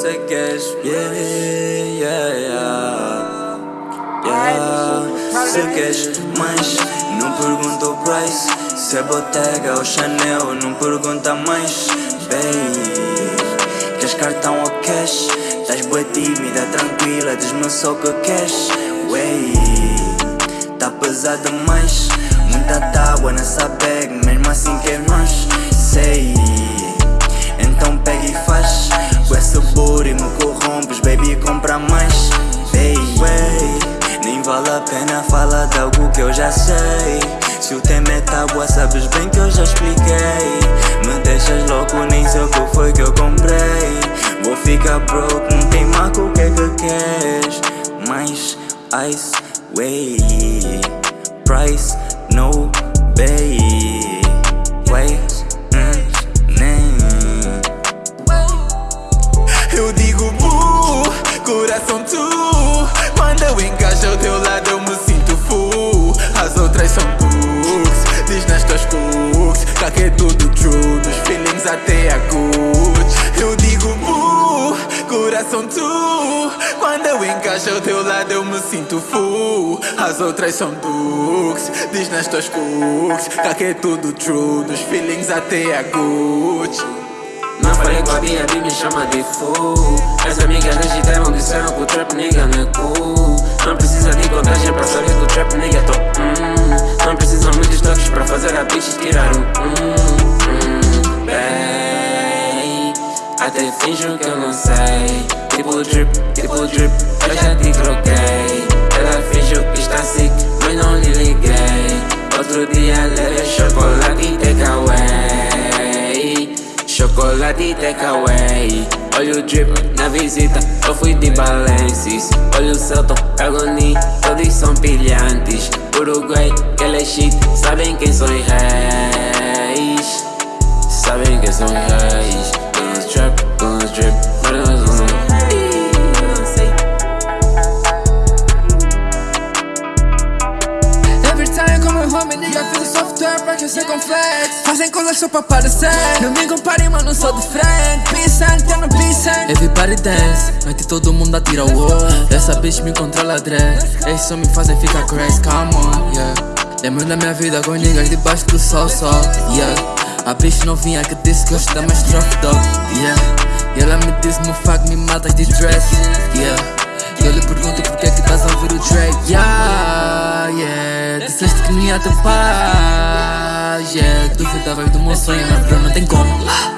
Sei que és, yeah, yeah, yeah, yeah. Sei que és, mas não pergunta o price. Se é Bottega ou Chanel, não pergunta mais. Babe, queres cartão ou cash? Estás boa tímida, tranquila, diz-me só o que queres. Wey, tá pesado demais. Muita tábua nessa bag, mais. Ei, nem vale a pena falar de algo que eu já sei. Se o tema é tábua, sabes bem que eu já expliquei. Me deixas louco, nem sei o que foi que eu comprei. Vou ficar broke, não tem marco, o que é que queres? Mais ice, way Price, no bay coração tu. Quando eu encaixo ao teu lado eu me sinto full. As outras são books, diz nas tuas cooks. Que é tudo true, dos feelings até a good. Eu digo bu, coração tu. Quando eu encaixo ao teu lado eu me sinto full. As outras são dukes, diz nas tuas cooks. Que é tudo true, dos feelings até a good Não falei com a Bia, me chama de fool As amigas legitaram, disseram que o trap nigga não é cool Não precisa de contagem pra saber que o trap nigga é top. Hum. Não precisam muitos toques pra fazer a bitch tirar um hum, hum, Bem, até finjo que eu não sei. Tipo drip, tipo drip, eu já Chocolate e takeaway. Olha o drip na visita, eu fui de Balencis Olha o Celton, Agoni, todos são pilhantes. Uruguai, aquele é shit, sabem quem são reis. Sabem quem são reis Fazem coisas só pra aparecer Não me compare, mano, sou diferente. Peace and, tem no peace and Everybody dance, noite todo mundo atira o wall Essa bitch me controla dread. Eles só me fazem ficar crazy, come on, yeah. Lembro da minha vida com niggas debaixo do sol, só, yeah. A bitch novinha que disse que gosta mais drop dog, yeah. E ela me disse, fuck, me matas de dress, yeah. Eu lhe pergunto por que é que estás a ouvir o Drake, yeah, yeah. Disseste que não ia ter yeah Duvidavas do meu sonho, mas não tem como